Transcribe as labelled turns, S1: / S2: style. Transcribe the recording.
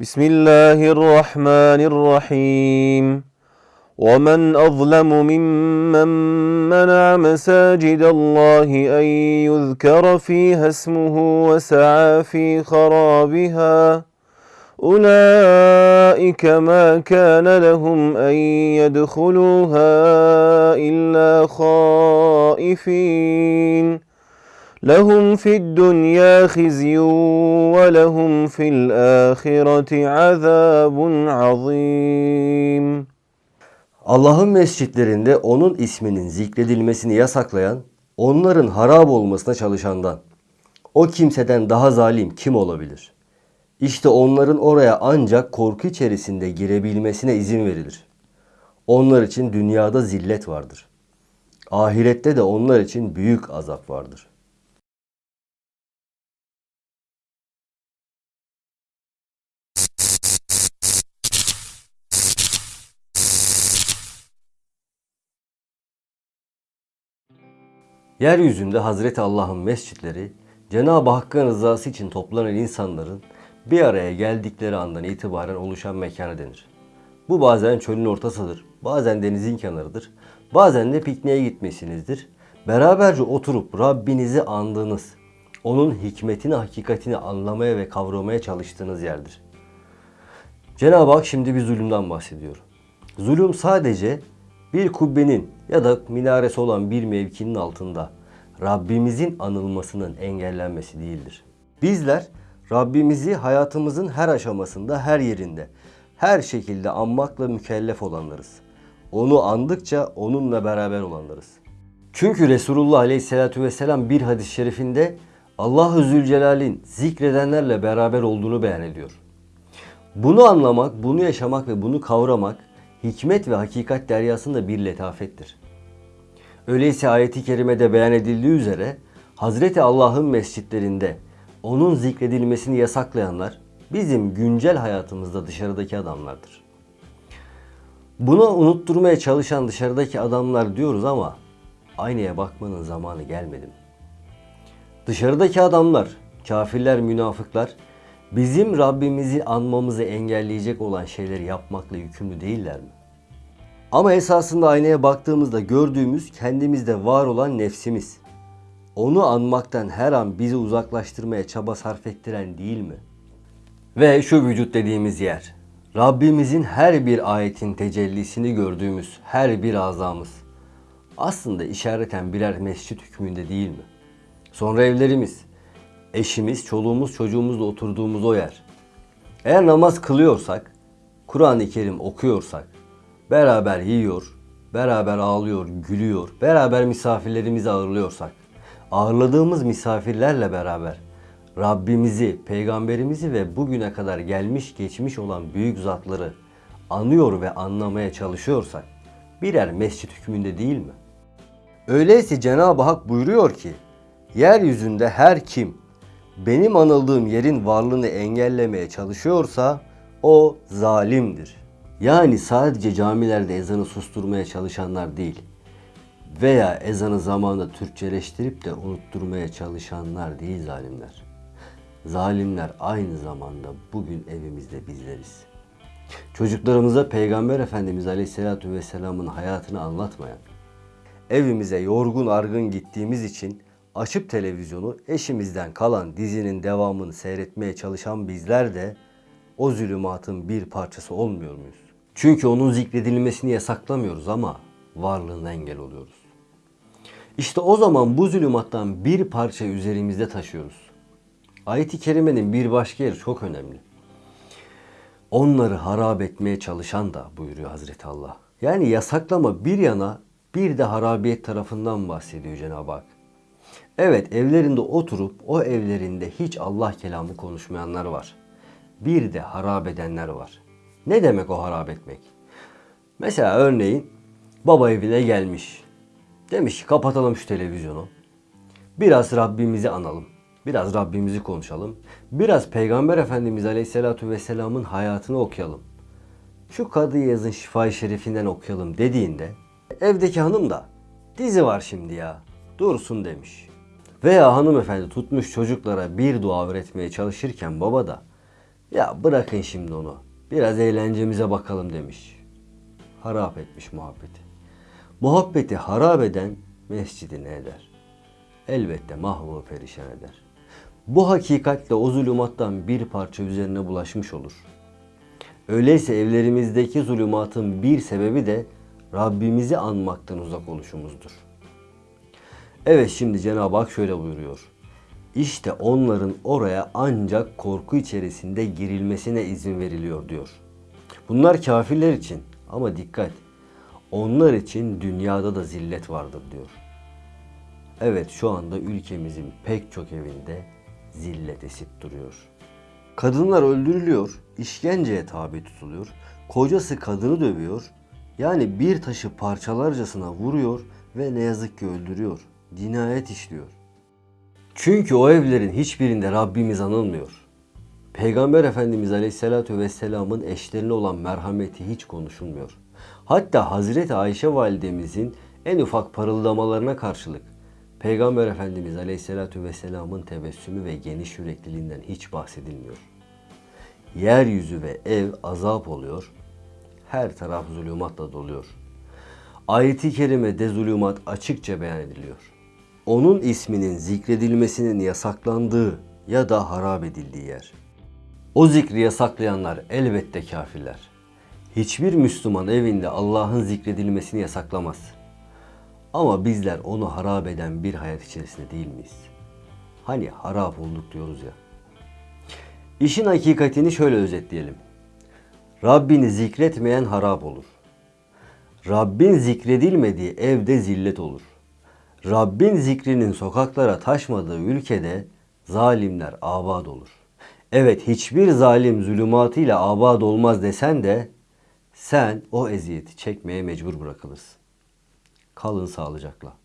S1: بسم الله الرحمن الرحيم ومن أظلم ممن منع مساجد الله أن يذكر فيها اسمه وسعى في خرابها أولئك ما كان لهم أن يدخلوها إلا خائفين لهم في الدنيا خزي ولهم في الآخرة عذاب عظيم
S2: Allah'ın mescitlerinde onun isminin zikredilmesini yasaklayan, onların harap olmasına çalışandan, o kimseden daha zalim kim olabilir? İşte onların oraya ancak korku içerisinde girebilmesine izin verilir. Onlar için dünyada zillet vardır. Ahirette de onlar için büyük azap vardır. Yeryüzünde Hazreti Allah'ın mescitleri, Cenab-ı Hakk'ın rızası için toplanan insanların bir araya geldikleri andan itibaren oluşan mekana denir. Bu bazen çölün ortasıdır, bazen denizin kenarıdır, bazen de pikniğe gitmesinizdir. Beraberce oturup Rabbinizi andığınız, onun hikmetini, hakikatini anlamaya ve kavramaya çalıştığınız yerdir. Cenab-ı Hak şimdi bir zulümden bahsediyor. Zulüm sadece bir kubbenin ya da minaresi olan bir mevkinin altında Rabbimizin anılmasının engellenmesi değildir. Bizler Rabbimizi hayatımızın her aşamasında, her yerinde, her şekilde anmakla mükellef olanlarız. Onu andıkça onunla beraber olanlarız. Çünkü Resulullah Aleyhisselatü Vesselam bir hadis-i şerifinde Allah-u Zülcelal'in zikredenlerle beraber olduğunu beyan ediyor. Bunu anlamak, bunu yaşamak ve bunu kavramak hikmet ve hakikat deryasında bir letafettir. Öyleyse ayeti kerimede beyan edildiği üzere Hazreti Allah'ın mescitlerinde onun zikredilmesini yasaklayanlar bizim güncel hayatımızda dışarıdaki adamlardır. Bunu unutturmaya çalışan dışarıdaki adamlar diyoruz ama aynaya bakmanın zamanı gelmedi mi? Dışarıdaki adamlar, kafirler, münafıklar bizim Rabbimizi anmamızı engelleyecek olan şeyleri yapmakla yükümlü değiller mi? Ama esasında aynaya baktığımızda gördüğümüz kendimizde var olan nefsimiz. Onu anmaktan her an bizi uzaklaştırmaya çaba sarf ettiren değil mi? Ve şu vücut dediğimiz yer. Rabbimizin her bir ayetin tecellisini gördüğümüz her bir azamız. Aslında işareten birer mescit hükmünde değil mi? Sonra evlerimiz, eşimiz, çoluğumuz, çocuğumuzla oturduğumuz o yer. Eğer namaz kılıyorsak, Kur'an-ı Kerim okuyorsak, beraber yiyor, beraber ağlıyor, gülüyor, beraber misafirlerimizi ağırlıyorsak, ağırladığımız misafirlerle beraber Rabbimizi, peygamberimizi ve bugüne kadar gelmiş geçmiş olan büyük zatları anıyor ve anlamaya çalışıyorsak birer mescit hükmünde değil mi? Öyleyse Cenab-ı Hak buyuruyor ki yeryüzünde her kim benim anıldığım yerin varlığını engellemeye çalışıyorsa o zalimdir. Yani sadece camilerde ezanı susturmaya çalışanlar değil veya ezanı zamanında Türkçeleştirip de unutturmaya çalışanlar değil zalimler. Zalimler aynı zamanda bugün evimizde bizleriz. Çocuklarımıza Peygamber Efendimiz Aleyhisselatü Vesselam'ın hayatını anlatmayan, evimize yorgun argın gittiğimiz için açıp televizyonu eşimizden kalan dizinin devamını seyretmeye çalışan bizler de o zulümatın bir parçası olmuyor muyuz? Çünkü onun zikredilmesini yasaklamıyoruz ama varlığına engel oluyoruz. İşte o zaman bu zulümattan bir parça üzerimizde taşıyoruz. Ayet-i kerimenin bir başka yeri çok önemli. Onları harap etmeye çalışan da buyuruyor Hazreti Allah. Yani yasaklama bir yana bir de harabiyet tarafından bahsediyor Cenab-ı Hak. Evet evlerinde oturup o evlerinde hiç Allah kelamı konuşmayanlar var. Bir de harap edenler var. Ne demek o harap etmek? Mesela örneğin baba evine gelmiş. Demiş ki kapatalım şu televizyonu. Biraz Rabbimizi analım. Biraz Rabbimizi konuşalım. Biraz Peygamber Efendimiz Aleyhisselatü Vesselam'ın hayatını okuyalım. Şu Kadı Yaz'ın Şifa-i Şerifinden okuyalım dediğinde evdeki hanım da dizi var şimdi ya dursun demiş. Veya hanımefendi tutmuş çocuklara bir dua öğretmeye çalışırken baba da Ya bırakın şimdi onu. Biraz eğlencemize bakalım demiş. Harap etmiş muhabbeti. Muhabbeti harap eden mescidi ne eder? Elbette mahvu perişan eder. Bu hakikatle o zulümattan bir parça üzerine bulaşmış olur. Öyleyse evlerimizdeki zulümatın bir sebebi de Rabbimizi anmaktan uzak oluşumuzdur. Evet şimdi Cenab-ı Hak şöyle buyuruyor. İşte onların oraya ancak korku içerisinde girilmesine izin veriliyor diyor. Bunlar kafirler için ama dikkat. Onlar için dünyada da zillet vardır diyor. Evet şu anda ülkemizin pek çok evinde zillet esip duruyor. Kadınlar öldürülüyor, işkenceye tabi tutuluyor, kocası kadını dövüyor, yani bir taşı parçalarcasına vuruyor ve ne yazık ki öldürüyor. Cinayet işliyor. Çünkü o evlerin hiçbirinde Rabbimiz anılmıyor. Peygamber Efendimiz Aleyhisselatü Vesselam'ın eşlerine olan merhameti hiç konuşulmuyor. Hatta Hazreti Ayşe validemizin en ufak parıldamalarına karşılık Peygamber Efendimiz Aleyhisselatü Vesselam'ın tebessümü ve geniş yürekliliğinden hiç bahsedilmiyor. Yeryüzü ve ev azap oluyor, her taraf zulümatla doluyor. Ayet-i kerimede zulümat açıkça beyan ediliyor. Onun isminin zikredilmesinin yasaklandığı ya da harap edildiği yer. O zikri yasaklayanlar elbette kafirler. Hiçbir Müslüman evinde Allah'ın zikredilmesini yasaklamaz. Ama bizler onu harap eden bir hayat içerisinde değil miyiz? Hani harap olduk diyoruz ya. İşin hakikatini şöyle özetleyelim. Rabbini zikretmeyen harap olur. Rabbin zikredilmediği evde zillet olur. Rabbin zikrinin sokaklara taşmadığı ülkede zalimler abad olur. Evet hiçbir zalim zulümatıyla abad olmaz desen de sen o eziyeti çekmeye mecbur bırakılırsın. Kalın sağlıcakla.